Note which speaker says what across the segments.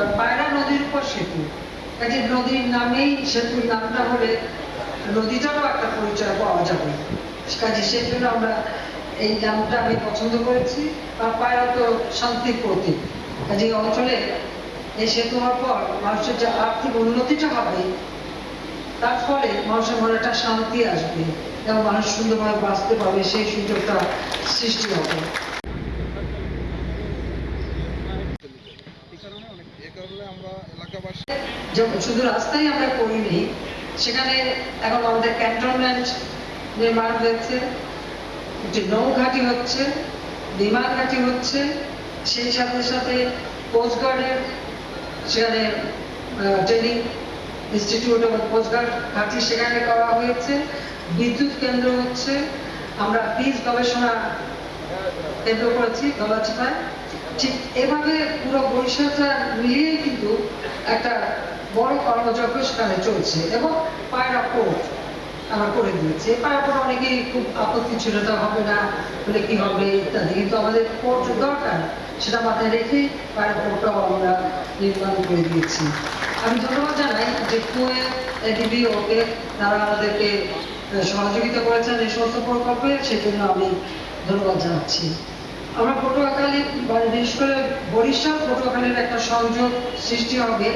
Speaker 1: কারণ পায়রা নদীর উপর সেতু। কাজে নদীর নামেই সেতুর নামটা হলে নদীটারও একটা পরিচয় পাওয়া যাবে। কাজে সেই জন্য আমরা এই নামটা আমি পছন্দ করেছি। আর পায়রা তো শান্তির প্রতীক। কাজে এই অঞ্চলে এই সেতু হওয়ার পর মানুষের যে আর্থিক উন্নতিটা হবে, তার ফলে মানুষের মনে একটা শান্তি আসবে এবং মানুষ সুন্দরভাবে বাঁচতে পারবে, সেই সুযোগটা সৃষ্টি হবে
Speaker 2: এ কারণে আমরা এলাকাবাসী
Speaker 1: যেমন শুধু রাস্তাই আমরা করিনি, সেখানে এখন আমাদের ক্যান্টনমেন্ট নির্মাণ হয়েছে একটি নৌঘাটি হচ্ছে, বিমান ঘাটি হচ্ছে, সেই সাথে সাথে কোস্টগার্ডের সেখানে ট্রেনিং ইনস্টিটিউট এবং কোস্টগার্ড ঘাটি সেখানে করা হয়েছে, বিদ্যুৎ কেন্দ্র হচ্ছে, আমরা বীজ গবেষণা কেন্দ্র করেছি, গলাচিপায়। ঠিক এভাবে পুরো বরিশালটা মিলিয়ে কিন্তু একটা বড় কর্মযজ্ঞ সেখানে চলছে এবং পায়রা পোর্ট আমরা করে দিয়েছি। পায়রা পোর্ট অনেকেই খুব আপত্তি ছিল এটা হবে না বলে কি হবে? ইত্যাদি। কিন্তু আমাদের পোর্ট দরকার, সেটা মাথায় রেখেই পায়রা পোর্টটাও আমরা নির্মাণ করে দিয়েছি। আমি ধন্যবাদ জানাই যে কুয়ে ওকে তারা আমাদেরকে সহযোগিতা করেছেন এই সমস্ত প্রকল্পে, সেজন্য আমি ধন্যবাদ জানাচ্ছি। আমরা পটুয়াখালী মানে বিশেষ করে বরিশাল, পটুয়াখালীর একটা সংযোগ সৃষ্টি হবে।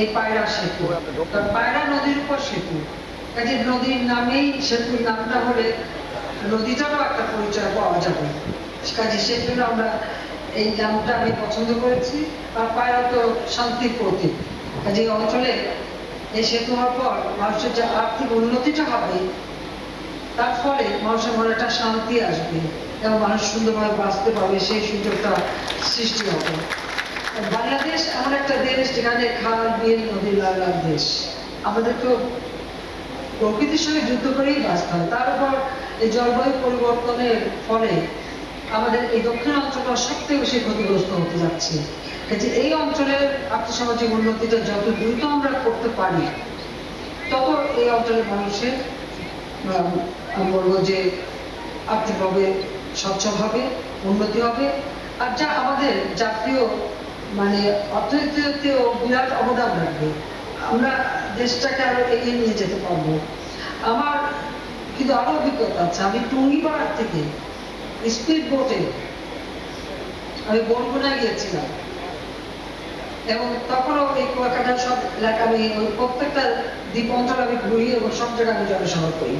Speaker 1: এই পায়রা সেতু। পায়রা নদীর উপর সেতু। কাজে নদীর নামেই সেতুর নামটা হলে নদীটারও একটা পরিচয় পাওয়া যাবে। কাজে সেই জন্য আমরা এই নামটা আমি পছন্দ করেছি। আর পায়রা তো শান্তির প্রতীক। কাজে অঞ্চলে এই সেতু হওয়ার পর মানুষের যে আর্থিক উন্নতিটা হবে, তার ফলে মানুষের মনে একটা শান্তি আসবে। এবং মানুষ সুন্দরভাবে বাঁচতে পারবে, সেই সুযোগটা সৃষ্টি হবে। বাংলাদেশ এমন একটা দেশ যেখানে খাল, বিল, নদী লাগার দেশ। আমাদের তো প্রকৃতির সঙ্গে যুদ্ধ করেই বাঁচতে হয়। তার উপর এই জলবায়ু পরিবর্তনের ফলে আমাদের এই দক্ষিণ অঞ্চলটা সবথেকে বেশি ক্ষতিগ্রস্ত হতে যাচ্ছে। কাজে এই অঞ্চলের আর্থসামাজিক উন্নতিটা যত দ্রুত আমরা করতে পারি, তত এই অঞ্চলের মানুষের আমি বলব যে আর্থিকভাবে সচ্ছল হবে উন্নতি হবে। আর যা আমাদের জাতীয় মানে অর্থনীতিতেও বিরাট অবদান রাখবে। আমরা দেশটাকে আরও এগিয়ে নিয়ে যেতে পারব। আমার কিন্তু আরও অভিজ্ঞতা আছে। আমি টুঙ্গিপাড়ার থেকে স্পিড বোটে আমি বনগুনা গিয়েছিলাম। এবং তখনও এই কুয়াকাটা সব এলাকা আমি প্রত্যেকটা দ্বীপ অঞ্চল আমি ঘুরি এবং সব জায়গায় আমি জনসভা করি।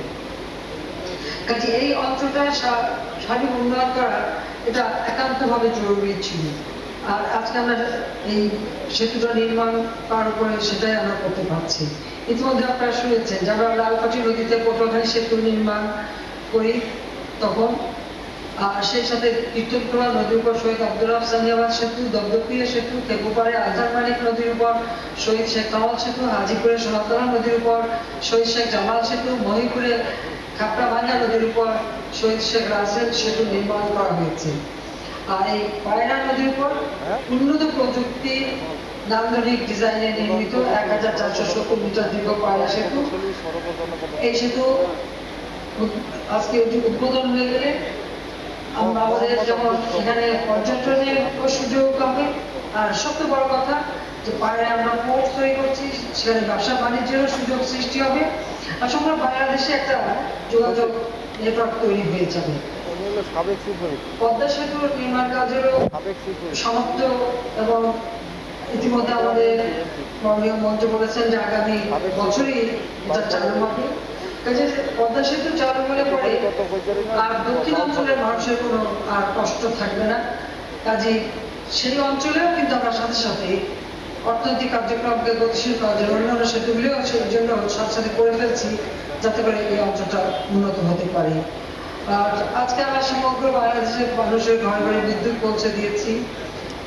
Speaker 1: কাজে এই অঞ্চলটা সা- স্বাভাবিক উন্নয়ন করা এটা একান্তভাবে জরুরি ছিল। আর আজকে আমরা এই সেতুটা নির্মাণ করার উপরে সেটাই আমরা করতে পারছি। ইতিমধ্যে আপনারা শুনেছেন, যে আমরা লালকাঠি নদীতে পটুয়াখালী সেতু নির্মাণ করি তখন। আর সেই সাথে কীর্তনপুরা নদীর উপর শহীদ আব্দুল সানিয়াবাদ সেতু দগদপিয়া সেতু কেপুপাড়ে আজহার মানিক নদীর উপর শহীদ শেখ কামাল সেতু, হাজিপুরে সোনাতলা নদীর উপর শহীদ শেখ জামাল সেতু মহিপুরে খাপড়া ভাঙ্গা নদীর উপর শহীদ শেখ রাসেল সেতু নির্মাণ করা হয়েছে। আর এই নদীর উপর। উন্নত প্রযুক্তি, নান্দনিক নির্মিত এক হাজার চারশো সত্তর মিটার দীর্ঘ সেতু। এই সেতু আজকে উদ- উদ্বোধন হয়ে গেলে আমাদের যেমন এখানে পর্যটনের সুযোগ হবে আর সবচেয়ে বড় কথা যে পাড়ে আমরা পোর্ট তৈরি করছি, সেখানে ব্যবসা বাণিজ্যেরও সুযোগ সৃষ্টি হবে। আর সমগ্র বাংলাদেশে একটা যোগাযোগ নেটওয়ার্ক তৈরি হয়ে যাবে।
Speaker 2: হলো সাবেক হুইপ
Speaker 1: পদ্মা সেতুর নির্মাণ কাজেরও
Speaker 2: সাবেক হুইপ
Speaker 1: সমাপ্ত এবং ইতিমধ্যে আমাদের মাননীয় মন্ত্রী বলেছেন যে আগামী বছরই এটা চালু হবে। কাজে পদ্মা সেতু চালু হলে পরে আর দক্ষিণ অঞ্চলের মানুষের কোনো আর কষ্ট থাকবে না। কাজে সেই অঞ্চলেও কিন্তু আমরা সাথে সাথে অর্থনৈতিক কার্যক্রমকে গতিশীল করার জন্য অন্যান্য সেতুগুলিও সেই জন্য সাথে সাথে করে ফেলছি যাতে করে এই অঞ্চলটা উন্নত হতে পারে। আজকে আমরা সমগ্র বাংলাদেশের মানুষের ঘরে ঘরে বিদ্যুৎ পৌঁছে দিয়েছি।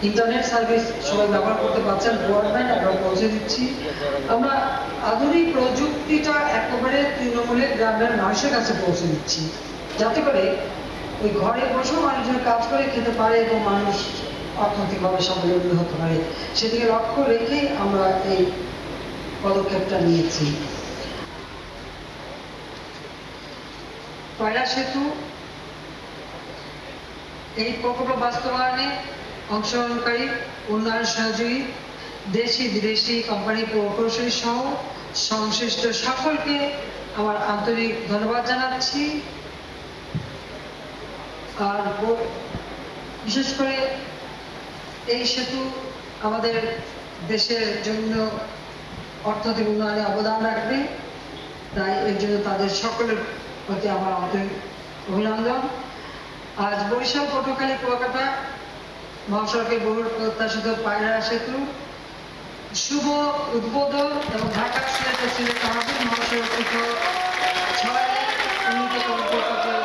Speaker 1: ইন্টারনেট সার্ভিস সবাই ব্যবহার করতে পারছেন ব্রডব্যান্ড আমরা পৌঁছে দিচ্ছি। আমরা আধুনিক প্রযুক্তিটা একেবারে তৃণমূলের গ্রামের মানুষের কাছে পৌঁছে দিচ্ছি। যাতে করে ওই ঘরে বসেও মানুষজন কাজ করে খেতে পারে এবং মানুষ অর্থনৈতিকভাবে স্বাবলম্বী হতে পারে। সেদিকে লক্ষ্য রেখেই আমরা এই পদক্ষেপটা নিয়েছি। কয়লা সেতু, এই প্রকল্প বাস্তবায়নে অংশগ্রহণকারী, উন্নয়ন সহযোগী, দেশি বিদেশি কোম্পানি প্রকৌশলী সহ সংশ্লিষ্ট সকলকে আমার আন্তরিক ধন্যবাদ জানাচ্ছি। আর বিশেষ করে এই সেতু আমাদের দেশের জন্য অর্থনৈতিক উন্নয়নে অবদান রাখবে। তাই এর জন্য তাদের সকলের প্রতি আমার আন্তরিক অভিনন্দন। আজ বরিশাল পটুয়াখালী কুয়াকাটা মহাসড়কের বহুল প্রত্যাশিত পায়রা সেতু শুভ উদ্বোধন এবং ঢাকা সিলেটে সিলেট আমাদের মহাসড়ক ছয় উন্নীতকরণ প্রকল্পের